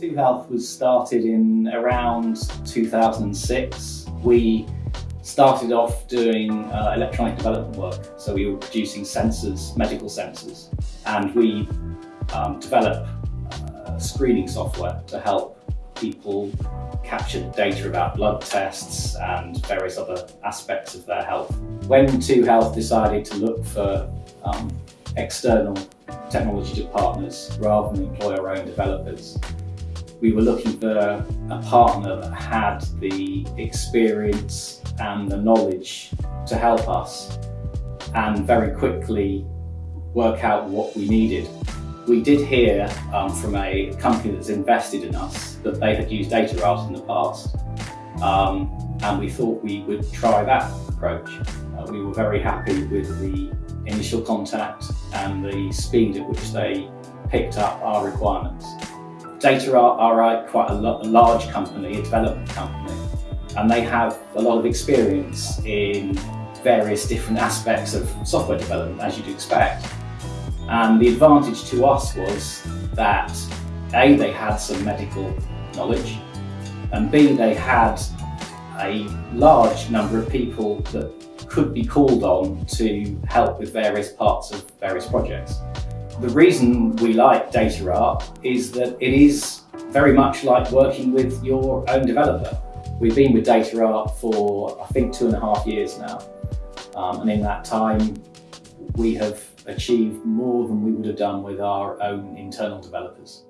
Two Health was started in around 2006. We started off doing uh, electronic development work. So we were producing sensors, medical sensors, and we um, developed uh, screening software to help people capture data about blood tests and various other aspects of their health. When Two Health decided to look for um, external technology to partners rather than employ our own developers, we were looking for a partner that had the experience and the knowledge to help us and very quickly work out what we needed. We did hear um, from a company that's invested in us that they had used data DataArt in the past um, and we thought we would try that approach. Uh, we were very happy with the initial contact and the speed at which they picked up our requirements. Data are, are uh, quite a, a large company, a development company, and they have a lot of experience in various different aspects of software development, as you'd expect. And the advantage to us was that A, they had some medical knowledge, and B, they had a large number of people that could be called on to help with various parts of various projects. The reason we like DataArt is that it is very much like working with your own developer. We've been with DataArt for, I think, two and a half years now. Um, and in that time, we have achieved more than we would have done with our own internal developers.